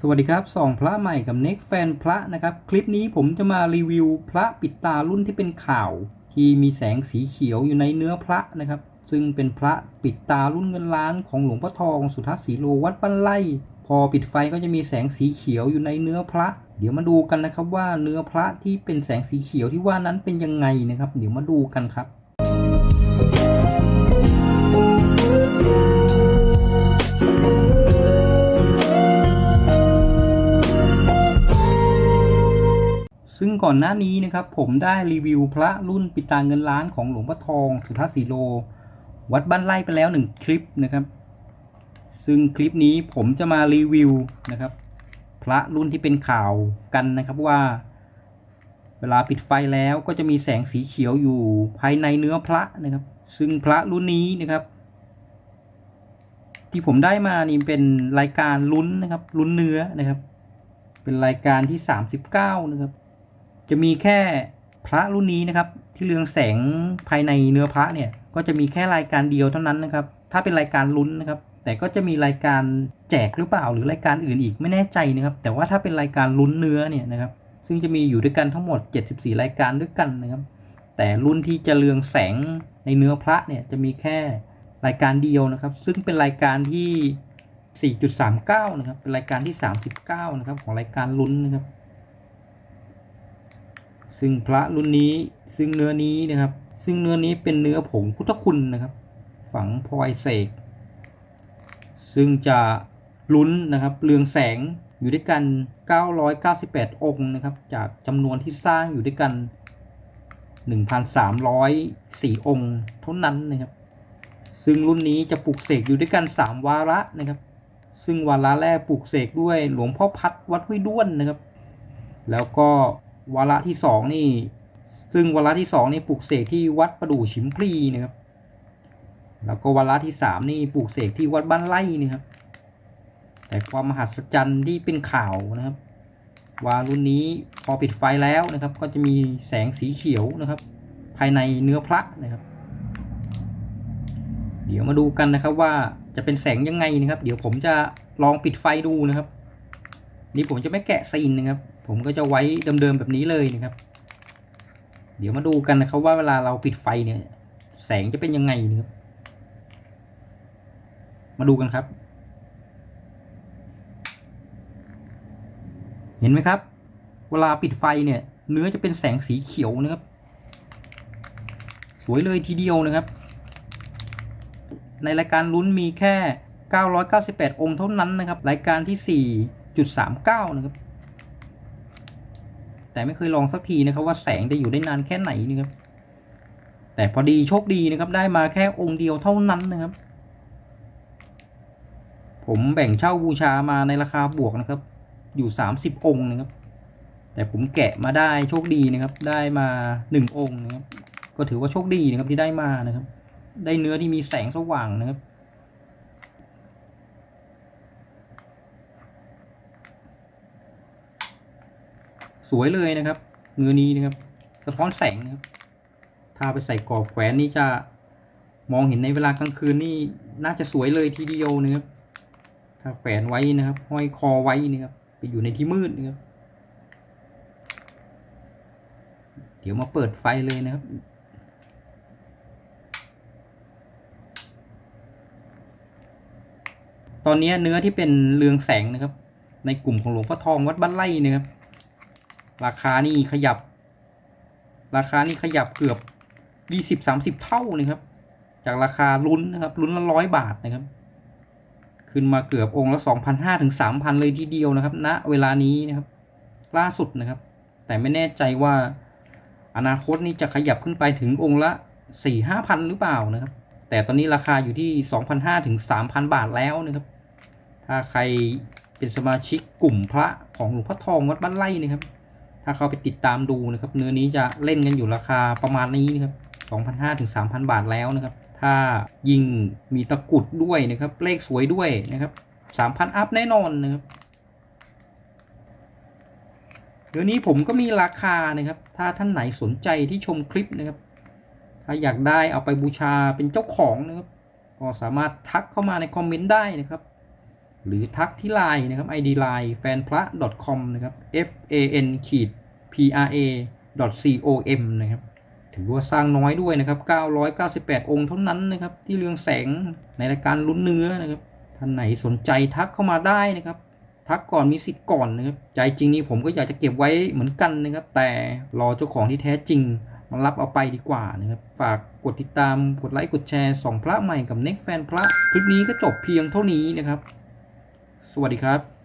สวัสดีครับสองพระใหม่กับเน็กแฟนพระนะครับ คลิปนี้ผมจะมารีวิวพระปิดตารุ่นที่เป็นข่าว ที่มีแสงสีเขียวอยู่ในเนื้อพระนะครับ ซึ่งเป็นพระปิดตารุ่นเงินล้านของหลวงพ่อทองสุทัศน์ศรีโลวัดบ้านไร่พอปิดไฟก็จะมีแสงสีเขียวอยู่ในเนื้อพระ เดี๋ยวมาดูกันนะครับว่าเนื้อพระที่เป็นแสงสีเขียวที่ว่านั้นเป็นยังไงนะครับ เดี๋ยวมาดูกันครับ ซึ่งก่อนหน้านี้นะครับผมได้รีวิวพระรุ่นปิตาเงินล้านของหลวงพ่อทองสุทัศน์สีโล วัดบ้านไร่ไปแล้วหนึ่งคลิปนะครับ ซึ่งคลิปนี้ผมจะมารีวิวนะครับ พระรุ่นที่เป็นข่าวกันนะครับว่า เวลาปิดไฟแล้วก็จะมีแสงสีเขียวอยู่ภายในเนื้อพระนะครับ ซึ่งพระรุ่นนี้นะครับ ที่ผมได้มานี่เป็นรายการลุ้นนะครับลุ้นเนื้อนะครับ เป็นรายการที่ 39 นะครับ จะมีแค่พระรุ่นนี้นะครับ ที่เรืองแสงภายในเนื้อพระเนี่ย ก็จะมีแค่รายการเดียวเท่านั้นนะครับ ถ้าเป็นรายการลุ้นนะครับ แต่ก็จะมีรายการแจกหรือเปล่า หรือรายการอื่นอีกไม่แน่ใจนะครับ แต่ว่าถ้าเป็นรายการลุ้นเนื้อเนี่ยนะครับ ซึ่งจะมีอยู่ด้วยกันทั้งหมด 74 รายการด้วยกันนะครับ แต่รุ่นที่จะเรืองแสงในเนื้อพระเนี่ยจะมีแค่รายการเดียวนะครับ ซึ่งเป็นรายการที่ 4.39 นะครับ เป็นรายการที่ 39 นะครับ ของรายการลุ้นนะครับ ซึ่งพระรุ่นนี้ซึ่งเนื้อนี้นะครับ ซึ่งเนื้อนี้เป็นเนื้อผงพุทธคุณนะครับ ฝังพลอยเสก ซึ่งจะลุ้นนะครับเรืองแสงอยู่ด้วยกัน 998 องค์นะครับ จากจำนวนที่สร้างอยู่ด้วยกัน 1,304 องค์ เท่านั้นนะครับ ซึ่งรุ่นนี้จะปลูกเสกอยู่ด้วยกัน 3 วาระนะครับ ซึ่งวาระแรกปลูกเสกด้วยหลวงพ่อพัดวัดห้วยด้วนนะครับ แล้วก็ วาระที่สองนี่ ซึ่งวาระที่สองนี่ปลูกเสกที่วัดประดู่ชิมพลีนะครับ แล้วก็วาระที่สามนี่ปลูกเสกที่วัดบ้านไร่นี่ครับ แต่ความมหัศจรรย์ที่เป็นข่าวนะครับว่ารุ่นนี้พอปิดไฟแล้วนะครับ ก็จะมีแสงสีเขียวนะครับ ภายในเนื้อพระนะครับ เดี๋ยวมาดูกันนะครับว่าจะเป็นแสงยังไงนะครับ เดี๋ยวผมจะลองปิดไฟดูนะครับ นี่ผมจะไม่แกะซีนนะครับ ผมก็จะไว้เดิมๆแบบนี้เลยนะครับ เดี๋ยวมาดูกันนะครับว่าเวลาเราปิดไฟเนี่ย แสงจะเป็นยังไงนะครับ มาดูกันครับ เห็นไหมครับ เวลาปิดไฟเนี่ย เนื้อจะเป็นแสงสีเขียวนะครับ สวยเลยทีเดียวนะครับ ในรายการลุ้นมีแค่ 998 องค์เท่านั้นนะครับ รายการที่ 4.39 นะครับ แต่ไม่เคยลองสักทีนะครับว่าแสงจะอยู่ได้นานแค่ไหนนะครับ แต่พอดีโชคดีนะครับ ได้มาแค่องค์เดียวเท่านั้นนะครับ ผมแบ่งเช่าบูชามาในราคาบวกนะครับ อยู่ 30 องค์นะครับ แต่ผมแกะมาได้โชคดีนะครับ ได้มา 1 องค์นะครับ ก็ถือว่าโชคดีนะครับที่ได้มานะครับ ได้เนื้อที่มีแสงสว่างนะครับ วยเลยนะครับเนื้อนี้นะครับ สะท้อนแสงนะครับถ้าไปใส่กรอบแขวนนี่จะมองเห็นในเวลากลางคืนนี่น่าจะสวยเลยทีเดียวนะครับถ้าแขวนไว้นะครับ ห้อยคอไว้นะครับไปอยู่ในที่มืดนะครับ เดี๋ยวมาเปิดไฟเลยนะครับ ตอนนี้เนื้อที่เป็นเรืองแสงนะครับ ในกลุ่มของหลวงพ่อทองวัดบ้านไร่นะครับ ราคานี่ขยับ ราคานี่ขยับเกือบยี่สิบสามสิบเท่านะครับ จากราคาลุ้นนะครับลุ้นละร้อยบาทนะครับ ขึ้นมาเกือบองค์ละสองพันห้าถึงสามพันเลยทีเดียวนะครับณนะเวลานี้นะครับ ล่าสุดนะครับ แต่ไม่แน่ใจว่าอนาคตนี่จะขยับขึ้นไปถึงองค์ละสี่ห้าพันหรือเปล่านะครับ แต่ตอนนี้ราคาอยู่ที่สองพันห้าถึงสามพันบาทแล้วนะครับ ถ้าใครเป็นสมาชิกกลุ่มพระของหลวงพ่อทองวัดบ้านไร่นะครับ ถ้าเขาไปติดตามดูนะครับ เนื้อนี้จะเล่นกันอยู่ราคาประมาณนี้นะครับ2,500ถึง3,000 บาทแล้วนะครับ ถ้ายิงมีตะกุดด้วยนะครับ เลขสวยด้วยนะครับ3,000 อัพแน่นอนนะครับเดี๋ยวนี้ผมก็มีราคานะครับ ถ้าท่านไหนสนใจที่ชมคลิปนะครับ ถ้าอยากได้เอาไปบูชาเป็นเจ้าของนะครับ ก็สามารถทักเข้ามาในคอมเมนต์ได้นะครับ หรือทักที่ไลน์นะครับ ID line แฟนพระ .com นะครับ f a n ขีด p r a .com นะครับถือว่าสร้างน้อยด้วยนะครับ 998 องค์เท่านั้นนะครับ ที่เรืองแสงในรายการลุ้นเนื้อนะครับ ท่านไหนสนใจทักเข้ามาได้นะครับ ทักก่อนมีสิทธิ์ก่อนนะครับ ใจจริงนี่ผมก็อยากจะเก็บไว้เหมือนกันนะครับ แต่รอเจ้าของที่แท้จริงมารับเอาไปดีกว่านะครับ ฝากกดติดตาม กดไลค์ กดแชร์สองพระใหม่กับเน็กแฟนพระ คลิปนี้ก็จบเพียงเท่านี้นะครับ สวัสดีครับ